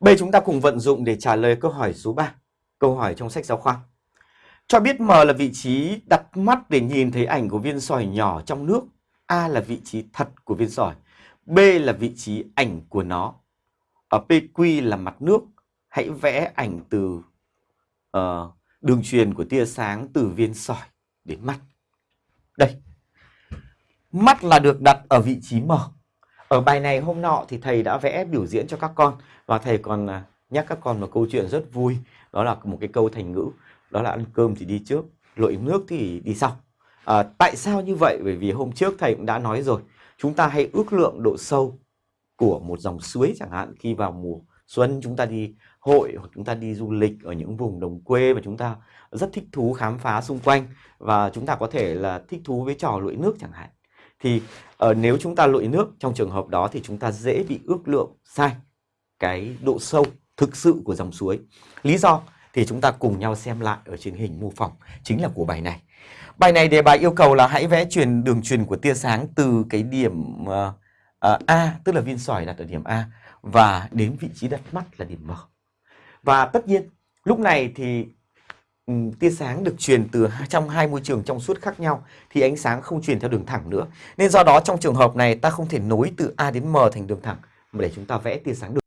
B chúng ta cùng vận dụng để trả lời câu hỏi số 3. Câu hỏi trong sách giáo khoa. Cho biết M là vị trí đặt mắt để nhìn thấy ảnh của viên sỏi nhỏ trong nước. A là vị trí thật của viên sỏi. B là vị trí ảnh của nó. Ở PQ là mặt nước. Hãy vẽ ảnh từ uh, đường truyền của tia sáng từ viên sỏi đến mắt. Đây. Mắt là được đặt ở vị trí M. Ở bài này hôm nọ thì thầy đã vẽ biểu diễn cho các con và thầy còn à, nhắc các con một câu chuyện rất vui. Đó là một cái câu thành ngữ, đó là ăn cơm thì đi trước, lội nước thì đi sau. À, tại sao như vậy? Bởi vì hôm trước thầy cũng đã nói rồi, chúng ta hãy ước lượng độ sâu của một dòng suối chẳng hạn khi vào mùa xuân chúng ta đi hội hoặc chúng ta đi du lịch ở những vùng đồng quê và chúng ta rất thích thú khám phá xung quanh và chúng ta có thể là thích thú với trò lội nước chẳng hạn thì uh, nếu chúng ta lội nước trong trường hợp đó thì chúng ta dễ bị ước lượng sai cái độ sâu thực sự của dòng suối. Lý do thì chúng ta cùng nhau xem lại ở trên hình mô phỏng chính là của bài này. Bài này đề bài yêu cầu là hãy vẽ truyền đường truyền của tia sáng từ cái điểm uh, uh, A tức là viên sỏi đặt ở điểm A và đến vị trí đặt mắt là điểm M. Và tất nhiên lúc này thì Ừ, tia sáng được truyền từ trong hai môi trường trong suốt khác nhau, thì ánh sáng không truyền theo đường thẳng nữa. Nên do đó trong trường hợp này ta không thể nối từ A đến M thành đường thẳng mà để chúng ta vẽ tia sáng được.